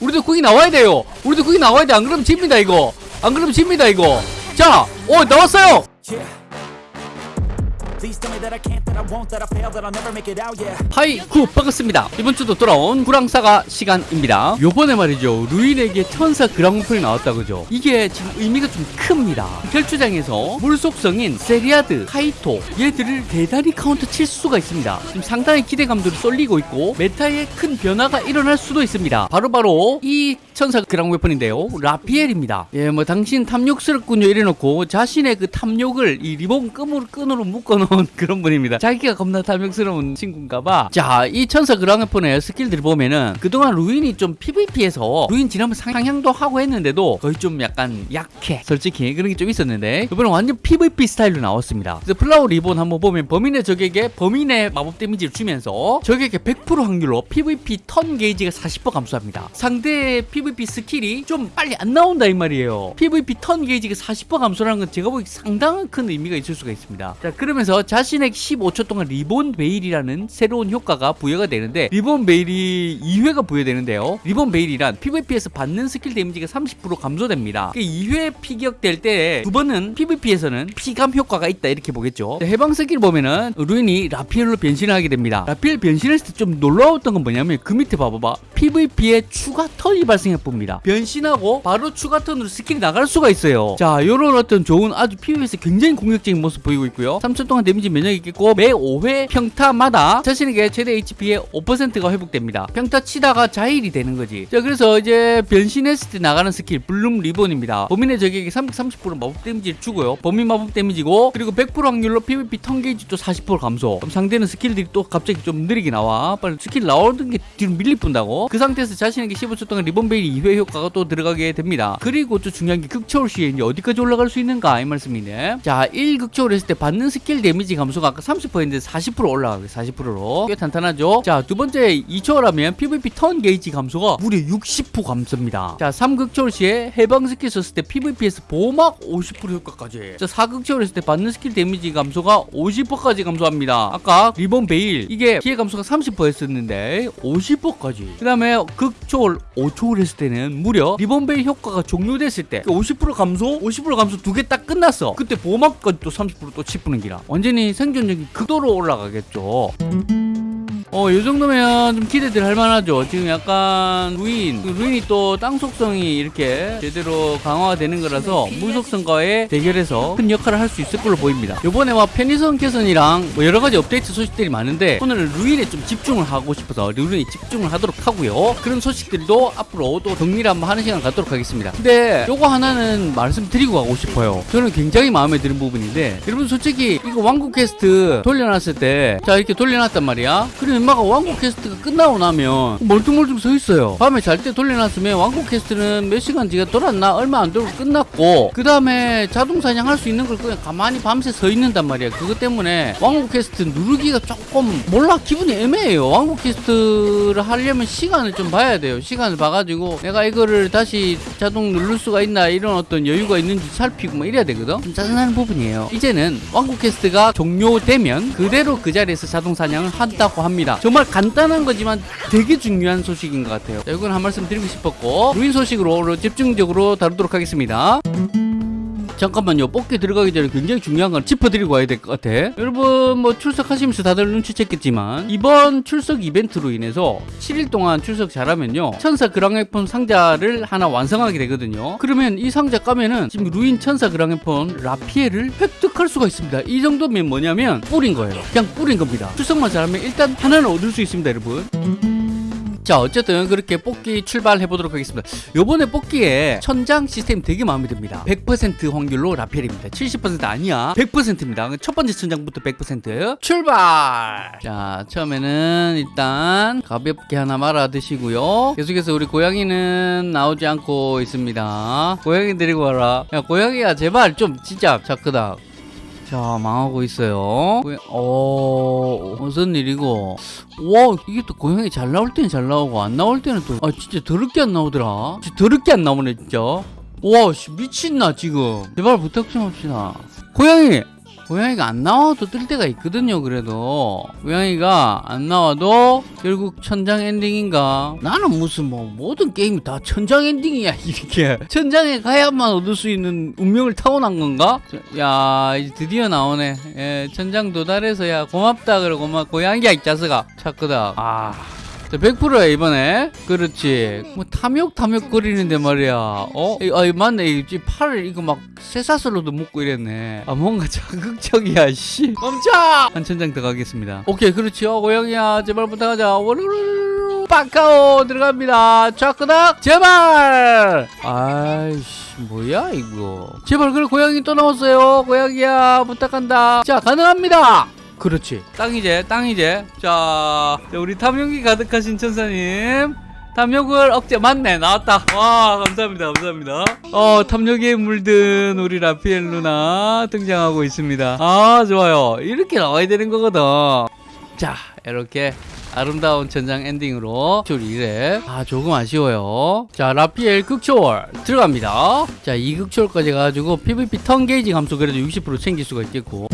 우리도 거기 나와야 돼요. 우리도 거기 나와야 돼안 그러면 집니다 이거. 안 그러면 집니다 이거. 자오 나왔어요 하이 구 반갑습니다. 이번 주도 돌아온 구랑사가 시간입니다. 요번에 말이죠. 루인에게 천사 그랑프이 나왔다 그죠? 이게 지금 의미가 좀 큽니다. 혈주장에서 물속성인 세리아드 카이토 얘들을 대단히 카운터 칠 수가 있습니다. 지금 상당히 기대감들이 쏠리고 있고 메타에 큰 변화가 일어날 수도 있습니다. 바로바로 이 천사 그랑 웨폰인데요. 라피엘입니다. 예 뭐 당신 탐욕스럽군요. 이래놓고 자신의 그 탐욕을 이 리본 끈으로 끈으로 묶어놓은 그런 분입니다. 자기가 겁나 탐욕스러운 친구인가봐. 자 이 천사 그랑 웨폰의 스킬들 보면은 그동안 루인이 좀 PVP에서 루인 지난번 상향도 하고 했는데도 거의 좀 약간 약해. 솔직히 그런 게 좀 있었는데 이번에 완전 PVP 스타일로 나왔습니다. 그래서 플라워 리본 한번 보면 범위 내 적에게 범위 내 마법 데미지를 주면서 적에게 100% 확률로 PVP 턴 gauge가 40% 감소합니다. 상대의 PVP 스킬이 좀 빨리 안 나온다 이 말이에요. PVP 턴 gauge가 40% 감소라는 건 제가 보기 상당한 큰 의미가 있을 수가 있습니다. 자 그러면서 자신에게 15초 동안 리본 베일이라는 새로운 효과가 부여가 되는데 리본 베일이 2회가 부여되는데요. 리본 베일이란 PVP에서 받는 스킬 데미지가 30% 감소됩니다. 2회 피격될 때 두 번은 PVP에서는 피감 효과가 있다 이렇게 보겠죠. 자, 해방 스킬 보면은 루인이 라피엘로 변신을 하게 됩니다. 라피엘 변신했을 때 좀 놀라웠던 건 뭐냐면 그 밑에 봐봐봐. PVP에 추가 턴이 발생해 뿝니다. 변신하고 바로 추가 턴으로 스킬이 나갈 수가 있어요. 자 요런 어떤 좋은 아주 PVP에서 굉장히 공격적인 모습 보이고 있고요. 3초 동안 데미지 면역이 있겠고 매 5회 평타마다 자신에게 최대 HP의 5%가 회복됩니다. 평타 치다가 자힐이 되는 거지. 자 그래서 이제 변신했을 때 나가는 스킬 블룸 리본입니다. 범위 내 적에게 330% 마법 데미지를 주고요. 범위 마법 데미지고 그리고 100% 확률로 PVP 턴 gauge도 40% 감소. 그럼 상대는 스킬들이 또 갑자기 좀 느리게 나와. 빨리 스킬 나오는 게 뒤로 밀리 뿐다고. 그 상태에서 자신에게 15초 동안 리본 베일 2회 효과가 또 들어가게 됩니다. 그리고 또 중요한 게 극초월 시에 이제 어디까지 올라갈 수 있는가 이 말씀인데 자 1극초월 했을 때 받는 스킬 데미지 감소가 아까 30%인데 40% 올라가게 40%로. 꽤 탄탄하죠? 자 두 번째 2초월하면 PVP 턴 게이지 감소가 무려 60% 감소입니다. 자 3극초월 시에 해방 스킬 썼을 때 PVP에서 보호막 50% 효과까지. 자 4극초월 했을 때 받는 스킬 데미지 감소가 50%까지 감소합니다. 아까 리본 베일 이게 피해 감소가 30%였었는데 50%까지. 그 다음에 극초월 5초월 했을 때는 무려 리본 베일 효과가 종료됐을 때 50% 감소 50% 감소 두 개 딱 끝났어. 그때 보호막까지 또 30% 또 치 뿌는 기라. 완전히 생존력이 극도로 올라가겠죠 어, 이 정도면 좀 기대들 할 만하죠. 지금 약간 루인, 그 루인이 또 땅 속성이 이렇게 제대로 강화가 되는 거라서 물 속성과의 대결에서 큰 역할을 할 수 있을 걸로 보입니다. 요번에 막 편의성 개선이랑 뭐 여러 가지 업데이트 소식들이 많은데 오늘 루인에 좀 집중을 하고 싶어서 루인에 집중을 하도록 하고요. 그런 소식들도 앞으로 또 정리를 한번 하는 시간 갖도록 하겠습니다. 근데 요거 하나는 말씀드리고 가고 싶어요. 저는 굉장히 마음에 드는 부분인데 여러분 솔직히 이거 왕국 퀘스트 돌려놨을 때 자 이렇게 돌려놨단 말이야. 그리고 얼마가 왕국 퀘스트가 끝나고 나면 멀뚱멀뚱 서 있어요. 밤에 잘 때 돌려놨으면 왕국 퀘스트는 몇 시간 뒤가 돌았나 얼마 안 돌고 끝났고 그 다음에 자동 사냥할 수 있는 걸 그냥 가만히 밤새 서 있는단 말이야. 그것 때문에 왕국 퀘스트 누르기가 조금 몰라 기분이 애매해요. 왕국 퀘스트를 하려면 시간을 좀 봐야 돼요. 시간을 봐가지고 내가 이거를 다시 자동 누를 수가 있나 이런 어떤 여유가 있는지 살피고 막 이래야 되거든. 좀 짜증나는 부분이에요. 이제는 왕국 퀘스트가 종료되면 그대로 그 자리에서 자동 사냥을 한다고 합니다. 정말 간단한 거지만 되게 중요한 소식인 것 같아요. 자, 이건 한 말씀 드리고 싶었고 루인 소식으로 집중적으로 다루도록 하겠습니다. 잠깐만요. 뽑기 들어가기 전에 굉장히 중요한 건 짚어드리고 와야 될 것 같아. 여러분 뭐 출석하시면서 다들 눈치챘겠지만 이번 출석 이벤트로 인해서 7일 동안 출석 잘하면요. 천사 그랑의폰 상자를 하나 완성하게 되거든요. 그러면 이 상자 까면은 지금 루인 천사 그랑의폰 라피에를 획득할 수가 있습니다. 이 정도면 뭐냐면 뿌린 거예요. 그냥 뿌린 겁니다. 출석만 잘하면 일단 하나는 얻을 수 있습니다, 여러분. 자 어쨌든 그렇게 뽑기 출발해 보도록 하겠습니다. 요번에 뽑기에 천장 시스템 되게 마음에 듭니다. 100% 확률로 라펠입니다. 70% 아니야. 100%입니다. 첫 번째 천장부터 100% 출발! 자 처음에는 일단 가볍게 하나 말아 드시고요. 계속해서 우리 고양이는 나오지 않고 있습니다. 고양이 데리고 와라. 야 고양이야 제발 좀 진짜 자 크다 자 망하고 있어요. 어 무슨 일이고? 와 이게 또 고양이 잘 나올 때는 잘 나오고 안 나올 때는 또 아 진짜 더럽게 안 나오더라. 진짜 더럽게 안 나오네 진짜. 와 씨, 미친나 지금. 제발 부탁 좀 합시다. 고양이 고양이가 안 나와도 뜰 때가 있거든요 그래도. 고양이가 안 나와도 결국 천장 엔딩인가? 나는 무슨 뭐 모든 게임이 다 천장 엔딩이야 이렇게. 천장에 가야만 얻을 수 있는 운명을 타고난 건가? 저- 야 이제 드디어 나오네. 예, 천장 도달해서 야 고맙다 그래 고맙 고양이야 이 자식아. 착끄다. 아 자, 100%야 이번에. 그렇지. 뭐 탐욕 탐욕 거리는데 말이야. 어? 이, 아 이 맞네. 이 이 팔을 이거 막 쇠사슬로도 묶고 이랬네. 아 뭔가 자극적이야 씨. 멈춰! 한 천장 더 가겠습니다. 오케이 그렇지요 고양이야 제발 부탁하자. 워르르르 빠까오 들어갑니다. 차크닥 제발! 아이씨 뭐야 이거. 제발 그래 고양이 또 나왔어요. 고양이야 부탁한다. 자 가능합니다 그렇지. 땅이제 땅이제. 자 자, 우리 탐욕이 가득하신 천사님. 탐욕을 억제 맞네 나왔다. 와 감사합니다 감사합니다. 어 탐욕에 물든 우리 라피엘 누나 등장하고 있습니다. 아 좋아요. 이렇게 나와야 되는 거거든. 자 이렇게 아름다운 전장 엔딩으로 줄이래. 아 조금 아쉬워요. 자 라피엘 극초월 들어갑니다. 자 이 극초월까지 가지고 PVP 턴 게이지 감소 그래도 60% 챙길 수가 있겠고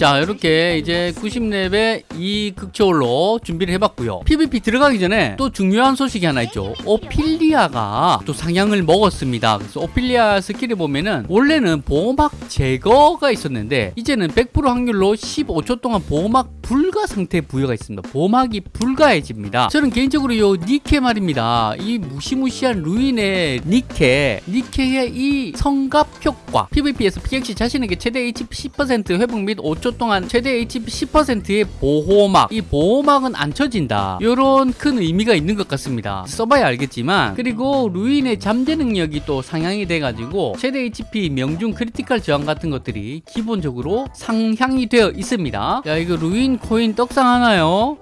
자 이렇게 이제 90렙의 이 극초월로 준비를 해봤고요. PVP 들어가기 전에 또 중요한 소식이 하나 있죠. 오필리아가 또 상향을 먹었습니다. 그래서 오필리아 스킬을 보면은 원래는 보호막 제거가 있었는데 이제는 100% 확률로 15초 동안 보호막 불가 상태 부여가 있습니다. 보호막이 불가해집니다. 저는 개인적으로 요 니케 말입니다. 이 무시무시한 루인의 니케 니케의 이 성갑 효과 PVP에서 피격 시 자신에게 최대 HP 10% 회복 및 5초 동안 최대 HP 10%의 보호막. 이 보호막은 안 쳐진다. 요런 큰 의미가 있는 것 같습니다. 써봐야 알겠지만. 그리고 루인의 잠재 능력이 또 상향이 돼가지고 최대 HP 명중 크리티컬 저항 같은 것들이 기본적으로 상향이 되어 있습니다. 야 이거 루인 코인 떡상 하나요?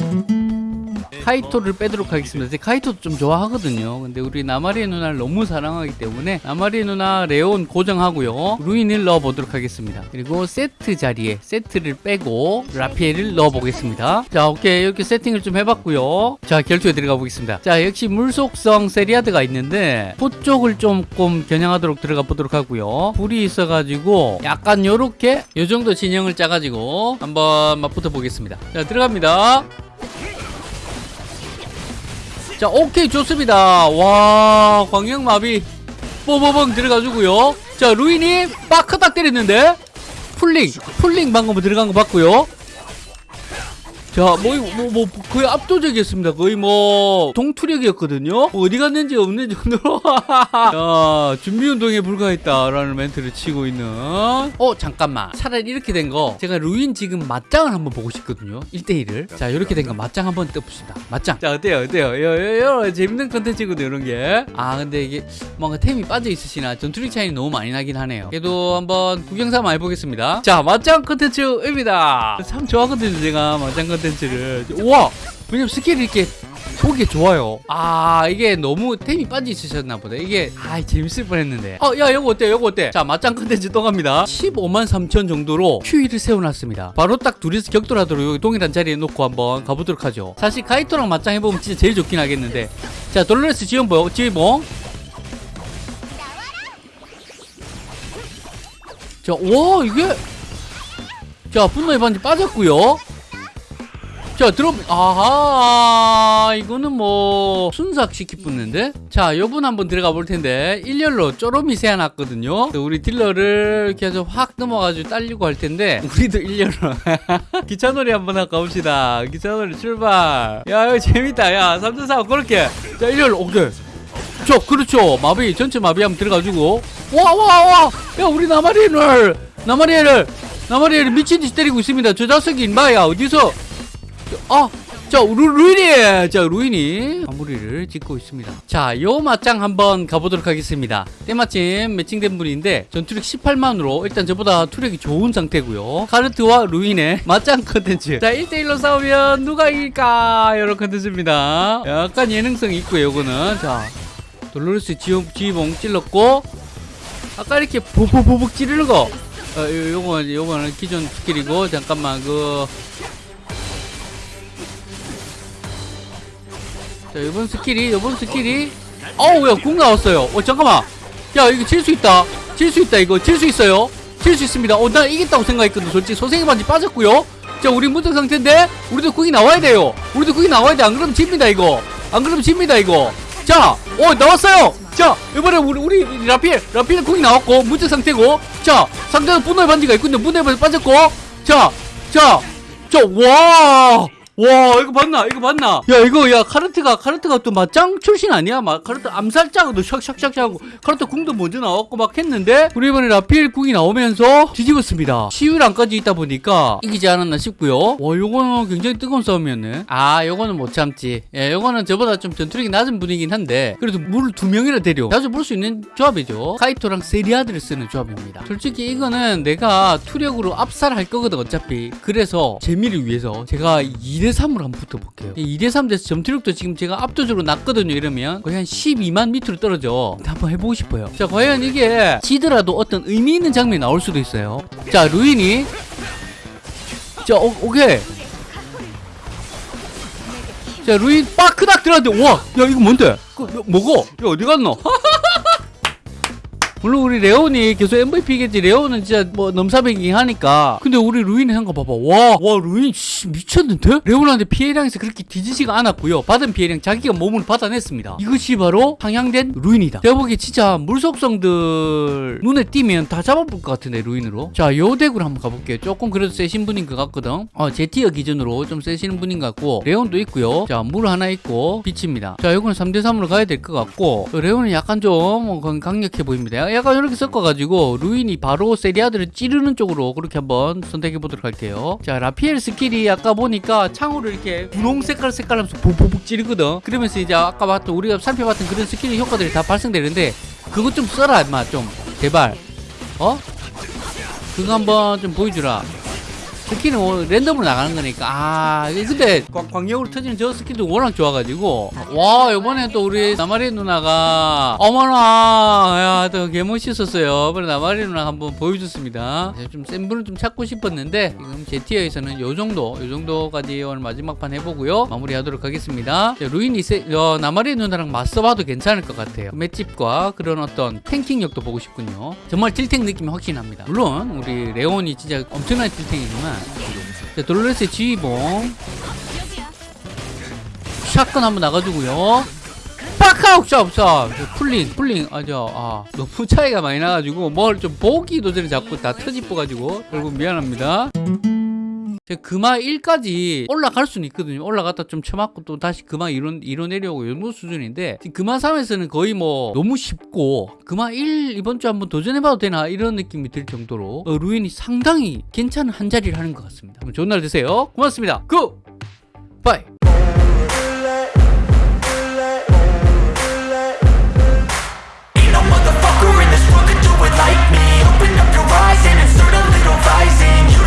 카이토를 빼도록 하겠습니다. 카이토도 좀 좋아하거든요. 근데 우리 나마리에 누나를 너무 사랑하기 때문에 나마리에 누나 레온 고정하고요. 루인을 넣어보도록 하겠습니다. 그리고 세트 자리에 세트를 빼고 라피엘을 넣어보겠습니다. 자, 오케이. 이렇게 세팅을 좀 해봤고요. 자, 결투에 들어가 보겠습니다. 자, 역시 물속성 세리아드가 있는데 포 쪽을 조금 겨냥하도록 들어가 보도록 하고요. 불이 있어가지고 약간 요렇게 요 정도 진영을 짜가지고 한번 맞붙어 보겠습니다. 자, 들어갑니다. 자 오케이 좋습니다. 와 광역마비 뽀뽀봉 들어가주고요. 자 루인이 빠크딱 때렸는데 풀링 풀링 방금 들어간 거 봤고요 자, 뭐, 뭐, 뭐, 거의 압도적이었습니다. 거의 뭐, 동투력이었거든요? 뭐 어디 갔는지 없는 정도로. 자, 준비 운동에 불과했다라는 멘트를 치고 있는. 어, 잠깐만. 차라리 이렇게 된 거, 제가 루인 지금 맞짱을 한번 보고 싶거든요. 1대1을. 자, 이렇게 된 거 맞짱 한번 떠봅시다. 맞짱. 자, 어때요? 어때요? 요, 요, 요, 재밌는 컨텐츠거든요, 이런 게. 아, 근데 이게 뭔가 템이 빠져 있으시나 전투력 차이 너무 많이 나긴 하네요. 그래도 한번 구경 삼아 해보겠습니다. 자, 맞짱 컨텐츠입니다. 참 좋아하거든요, 제가 맞짱 컨텐츠 를. 우와! 왜냐면 스킬이 이렇게 보기 좋아요. 아, 이게 너무 템이 빠져 있으셨나 보다. 이게, 아, 재밌을 뻔 했는데. 어, 야, 요거 어때? 요거 어때? 자, 맞짱 컨텐츠 또 갑니다. 15만 3천 정도로 QE를 세워놨습니다. 바로 딱 둘이서 격돌하도록 여기 동일한 자리에 놓고 한번 가보도록 하죠. 사실 카이토랑 맞짱 해보면 진짜 제일 좋긴 하겠는데. 자, 돌로레스 지원봉, 지원봉. 자, 와, 이게. 자, 분노의 반지 빠졌고요 자, 들어, 아하, 이거는 뭐, 순삭 시키 붙는데? 자, 요분 한번 들어가 볼 텐데, 일렬로 쪼로미 세워놨거든요. 우리 딜러를 해서 확 넘어가지고 딸리고 할 텐데, 우리도 일렬로. 기차놀이 한번 할까 봅시다. 기차놀이 출발. 야, 이거 재밌다. 야, 3대4 그렇게. 자, 일렬로, 오케이. 저, 그렇죠. 마비, 전체 마비 한번 들어가지고. 와, 와, 와! 야, 우리 나마리를, 나마리를, 나마리를 미친 듯이 때리고 있습니다. 저 자석이 인마야, 어디서? 아, 자, 루, 루인이, 자, 루인이 마무리를 짓고 있습니다. 자, 요 맞짱 한번 가보도록 하겠습니다. 때마침 매칭된 분인데, 전투력 18만으로 일단 저보다 투력이 좋은 상태고요 카르트와 루인의 맞짱 컨텐츠. 자, 1대1로 싸우면 누가 이길까? 이런 컨텐츠입니다. 약간 예능성이 있고요, 요거는. 자, 돌로르스 지휘, 지휘봉 찔렀고, 아까 이렇게 보보보복 찌르는 거. 어, 요, 요거, 요거는 기존 스킬이고, 잠깐만, 그, 자, 이번 스킬이, 이번 스킬이. 어우, 야, 궁 나왔어요. 어, 잠깐만. 야, 이거 칠 수 있다. 칠 수 있다, 이거. 칠 수 있어요. 칠 수 있습니다 어 나 이겼다고 생각했거든 솔직히 소생의 반지 빠졌고요 자 우리 무적 상태인데 우리도 궁이 나와야 돼요 우리도 궁이 나와야 돼 안 그러면 집니다 이거 안 그러면 집니다 이거 자, 어 나왔어요. 자, 이번에 우리 우리 라필 라필 궁이 나왔고 무적 상태고, 자 상대는 분노의 반지가 있군요. 분노의 반지 빠졌고, 자, 자, 자, 와. 와 이거 봤나? 이거 봤나? 야 이거 야 카르트가 카르트가 또 맞짱 출신 아니야? 막 카르트 암살자도 샥샥샥 하고 카르트 궁도 먼저 나왔고 막 했는데 우리 이번에 라필 궁이 나오면서 뒤집었습니다. 시유랑까지 있다 보니까 이기지 않았나 싶고요. 와 요거는 굉장히 뜨거운 싸움이었네. 아 요거는 못 참지. 예 요거는 저보다 좀 전투력이 낮은 분이긴 한데 그래도 물 두 명이나 데려 자주 볼 수 있는 조합이죠. 카이토랑 세리아드를 쓰는 조합입니다. 솔직히 이거는 내가 투력으로 압살할 거거든 어차피. 그래서 재미를 위해서 제가 2대 3으로 한번 붙어볼게요. 2대 3 돼서 점투력도 지금 제가 압도적으로 낮거든요 이러면. 거의 한 12만 밑으로 떨어져. 한번 해보고 싶어요. 자 과연 이게 지더라도 어떤 의미 있는 장면이 나올 수도 있어요. 자 루인이. 자 오, 오케이. 자 루인 빠크닥 들어갔는데 와야 이거 뭔데? 그, 뭐고? 야 어디 갔노 물론 우리 레온이 계속 MVP겠지. 레온은 진짜 뭐 넘사벽이긴 하니까. 근데 우리 루인의 한거 봐봐. 와와 루인 씨, 미쳤는데? 레온한테 피해량에서 그렇게 뒤지지가 않았고요. 받은 피해량 자기가 몸을 받아냈습니다. 이것이 바로 상향된 루인이다. 제가 보기에 진짜 물속성들 눈에 띄면 다 잡아볼 것 같은데 루인으로. 자 요 deck으로 한번 가볼게요. 조금 그래도 세신 분인 것 같거든. 어 제 tier 기준으로 좀 세시는 분인 것 같고. 레온도 있고요. 자 물 하나 있고 빛입니다. 자 요거는 3대3으로 가야 될 것 같고. 레온은 약간 좀 강력해 보입니다 약간 이렇게 섞어가지고 루인이 바로 세리아드를 찌르는 쪽으로 그렇게 한번 선택해 보도록 할게요. 자 라피엘 스킬이 아까 보니까 창으로 이렇게 분홍 색깔 색깔 하면서 보보복 찌르거든. 그러면서 이제 아까 봤던 우리가 살펴봤던 그런 스킬 효과들이 다 발생되는데 그것 좀 써라 임마 좀 제발 어? 그거 한번 좀 보여주라. 스킬은 뭐 랜덤으로 나가는 거니까. 아 근데 광, 광역으로 터지는 저 스킬도 워낙 좋아가지고. 와 이번에 또 우리 나마리 누나가 어머나 야 또 개멋있었어요. 이번에 나마리 누나 한번 보여줬습니다. 좀 센 분을 좀 찾고 싶었는데 지금 제 tier에서는 요 정도 요 정도까지 오늘 마지막 판 해보고요. 마무리하도록 하겠습니다. 자, 루인이 세, 어, 나마리 누나랑 맞서봐도 괜찮을 것 같아요. 맷집과 그런 어떤 tanking력도 보고 싶군요. 정말 딜탱 느낌이 확실히 납니다. 물론 우리 레온이 진짜 엄청난 딜탱이지만 자, 돌로레스의 지휘봉. 샷건 한번 나가주고요. 빡하우 샵샵 쿨링 쿨링. 아저 아 너무 차이가 많이 나가지고 뭘 좀 보기 도 전에 자꾸 다 터집어가지고 결국 미안합니다 그 제가 금하 1까지 올라갈 수는 있거든요. 올라갔다 좀 쳐맞고 또 다시 금하 1로, 1로 내려오고 이런 수준인데 금하 3에서는 거의 뭐 너무 쉽고 금하 1 이번 주 한번 도전해봐도 되나 이런 느낌이 들 정도로 어, 루인이 상당히 괜찮은 한 자리를 하는 것 같습니다. 좋은 날 되세요. 고맙습니다. 고! 바이! rising